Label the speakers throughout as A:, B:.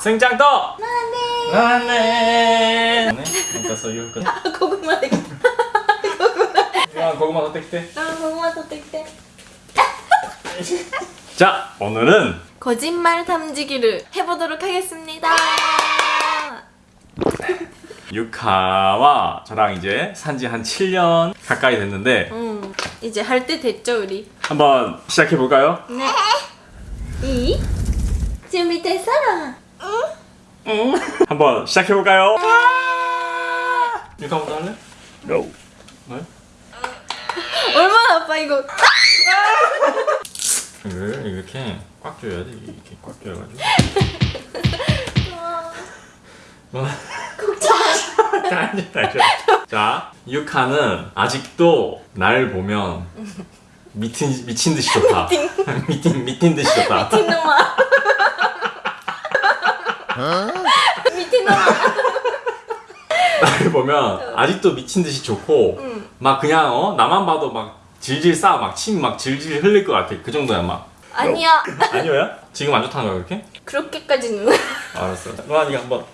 A: 승장떡! 마네! 마네! 그러니까
B: 소유 끝. 아, 고구마
A: 되겠다. 고구마. 야, 고구마
B: 선택돼. 아, 고구마 선택돼.
A: 자, 오늘은
B: 거짓말 탐지기를 해보도록 하겠습니다. 네.
A: 유카와 저랑 이제 산지 한 7년 가까이 됐는데
B: 음, 이제 할 때 됐죠 우리?
A: 한번 시작해볼까요?
B: 네 이? 준비됐어?
A: 응. 한번 시작해 볼까요? 유카 먼저 할래? No. 네?
B: 얼마나 아파 이거
A: 이걸 이렇게 꽉 조여야 돼. 이렇게 꽉 조여가지고. 뭐? 자, 유카는 아직도 날 보면 미친 미친 듯이 좋다. 미친 미친 듯이 좋다.
B: 미친놈아 미친 놈
A: 나를 보면 아직도 미친 듯이 좋고
B: 음.
A: 막 그냥 어 나만 봐도 막 질질 싸막 침 막 질질 흘릴 것 같아 그 정도야 막
B: 아니야
A: 아니야? 지금 안 좋다는 거야 그렇게?
B: 그렇게까지는
A: 알았어 로한이가 한번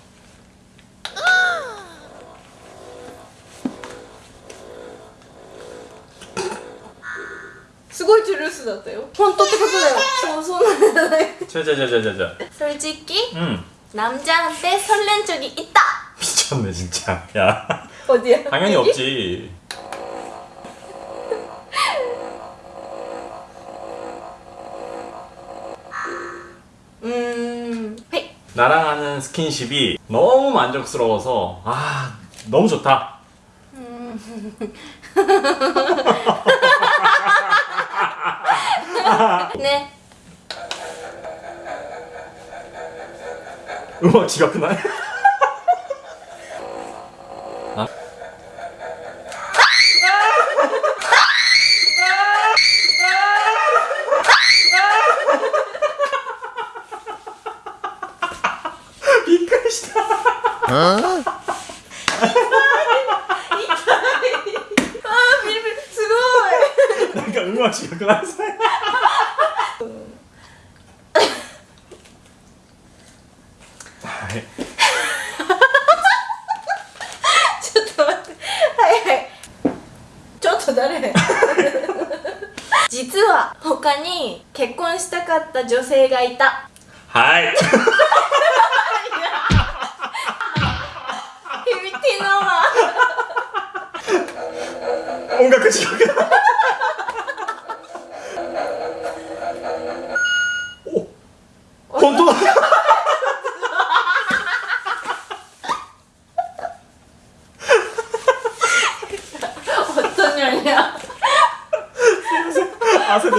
B: 수고 줄을 수났대요. 손 어, 똑똑하잖아요. 저 손.
A: 자자자자자자.
B: 솔직히?
A: 응.
B: 남자한테 설렌 적이 있다
A: 미쳤네 진짜. 야.
B: 어디야?
A: 당연히
B: 여기?
A: 없지.
B: 음... 헤이
A: 나랑 하는 스킨십이 너무 만족스러워서 아 너무 좋다.
B: 네
A: う
B: わ違くない？あ
A: びっくりした。すごい。
B: なんかうわ違くない？実は他に結婚したかった女性がいた。はい。響きの
A: 音楽
B: しようか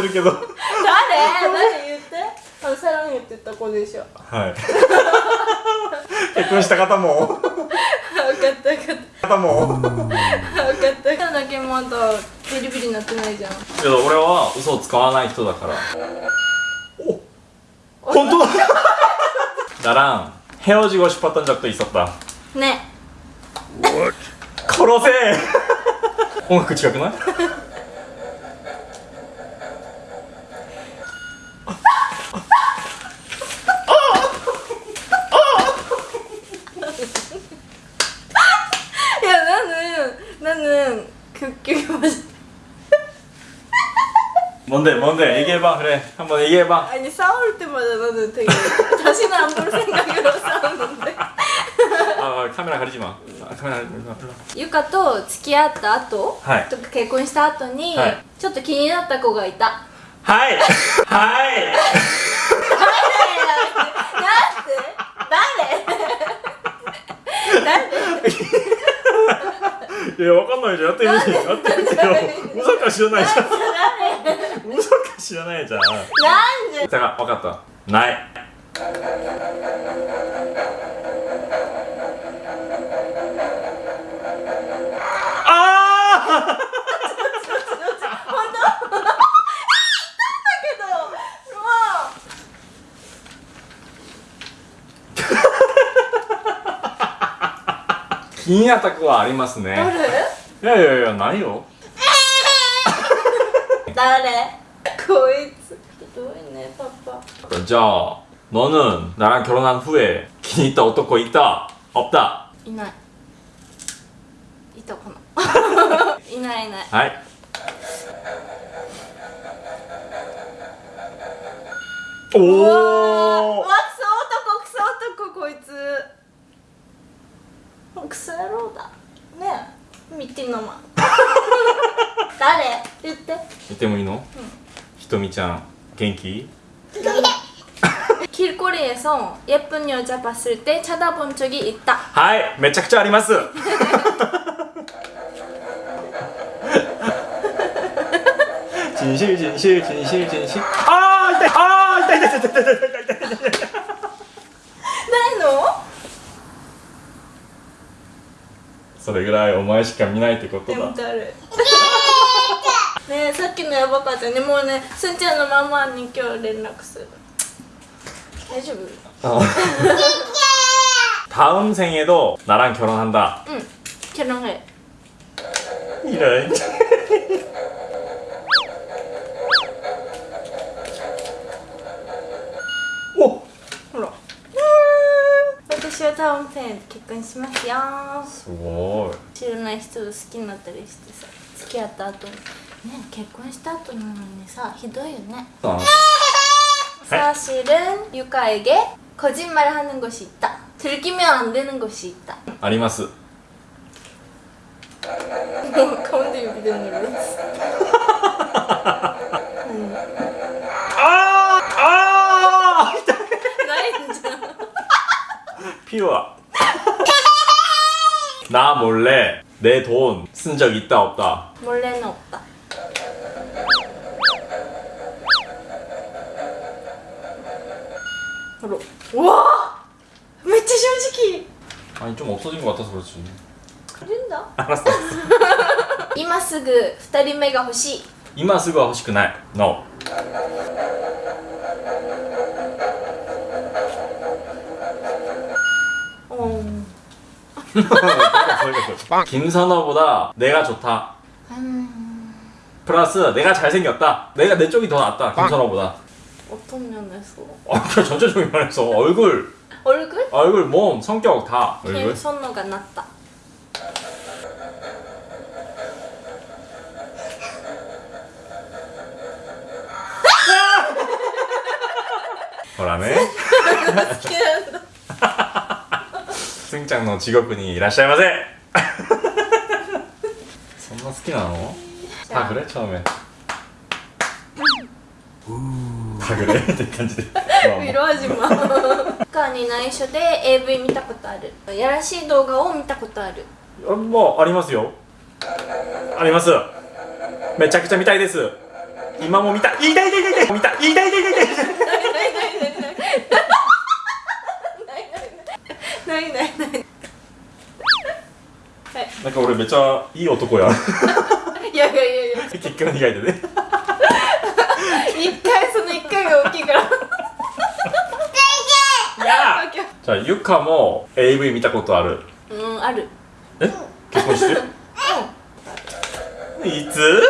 A: 아세들게도.
B: 誰誰言ってあのサラン言ってた子でしょ
A: 하이. 結婚した方も
B: 分かった分かっ
A: 方も
B: た分かった今だけまだビリビリなってないじゃん
A: 그래서俺は嘘を使わない人だからお本当だ 나랑 헤어지고 싶었던 적도 있었다
B: ね
A: 殺せ 音楽違くない
B: い
A: 뭔데 뭔데 얘기해봐 그래 한번 얘기해봐
B: 아니 싸울 때마다 나는 되게 다시는 안 볼 생각으로 싸우는데
A: 아 카메라 가리지 마 아, 카메라 가리지 마 불러
B: ゆかと付き合った後、
A: はい
B: とか結婚した後に、
A: はい
B: ちょっと気になった子がいた
A: 하이 하이
B: なんで誰誰
A: 야わかんないじゃんやってみてやってみてよ嘘か知らないじゃん嘘か 知らないじゃん。
B: なんで？
A: だから分かった。ない。あ
B: けども
A: ー気になった子はありますね。いやいやいやないよ。
B: 誰？こいつひどいねパパ
A: じゃあ 너는 나랑 결혼한 후에 기니 있다男いた 없다
B: いないいたかないないいない
A: はいお
B: うわー
A: お
B: うわクソ男クソ男こいつクソ野郎だねえミッティのマン誰言って
A: 見てもいいの、 ひとみちゃん元気？
B: 길거리에서 예쁜 여자 봤을 때 쳐다본 적이 있 다.
A: はいめちゃくちゃあります。진실진いそれぐらいお前しか見ないってことだ
B: ねえさっきのやばかったねもうねすんちゃんのママに今日連絡する大丈夫
A: 어. 다음 생에도 나랑 결혼한다.
B: 응 결혼해
A: 이런. 오.
B: ほら私はタウンペン結婚しますよ
A: すごい
B: 知らない人好きになったりしてさ付き合った後に ね結婚した後なのにさひどいよね
A: 어.
B: 사실은 유카에게 거짓말하는 것이 있다 들키면 안 되는 것이 있다
A: あります。
B: 가운데 여기 되는 눌렀어
A: 아! 아!
B: 나이 진짜
A: 피우아. 나 몰래 내 돈 쓴 적 있다 없다.
B: 몰래는 없다 바로 와 진짜 솔직히
A: 아니 좀 없어진 것 같아서 그렇지.
B: 그린다
A: 알았어.
B: 今すぐ二人目が欲しい
A: 이마 쓰고 하고 싶くない. No.
B: 어.
A: 김선호보다 내가 좋다.
B: 음,
A: 플러스 내가 잘생겼다. 내가 내 쪽이 더 낫다. 김선호보다.
B: 어떤 면에서?
A: 아, 그냥 전체적인 면에서 얼굴
B: 얼굴?
A: 아, 얼굴, 몸, 성격 다 얼굴?
B: 선호가 낮다
A: 뭐라네? 승장노 직업군이 이라시아마세! 선나 스키 나노? 다 그래 처음에 음. 우 かぐれって感じで。
B: 色味も。カかに内緒で AV 見たことある。やらしい動画を見たことある。
A: あまあありますよ。あります。めちゃくちゃ見たいです。今も見た。痛い痛い痛い痛い。見た。痛い痛い痛い痛い。ない
B: ないない。ない
A: なんか俺めちゃいい男や。
B: いやいやいや
A: 結
B: 果の被害
A: でね。じゃあゆかも AV 見たことある？
B: うんある。
A: え？結婚して？いつ？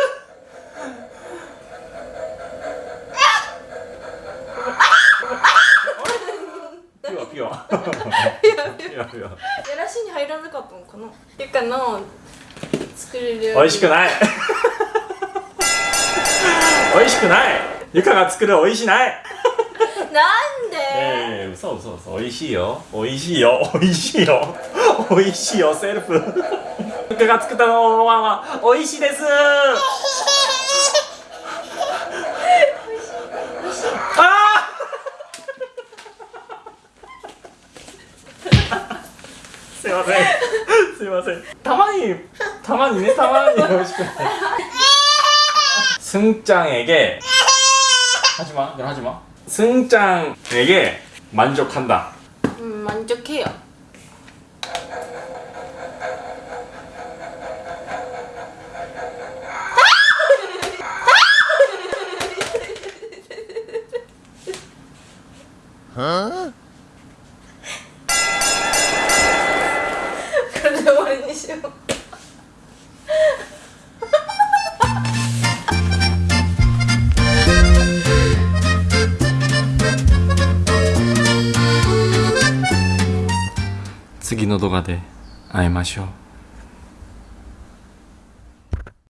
A: ピュアピュアピュア
B: やらしいに入らなかったのかな？ゆかの作れる。
A: 美味しくない。美味しくない。ゆかが作る美味しない。
B: なんで？
A: ええ嘘嘘嘘美味しいよ美味しいよ美味しいよ美味しいよセルフゆかが作ったのは美味しいですあーすいませんすいませんたまにたまにねたまに美味しくない승장에게 하지마 너 하지마 승장에게 만족한다.
B: 음, 만족해요. 그런 데 버리기
A: 싫어. の動画で会いましょう。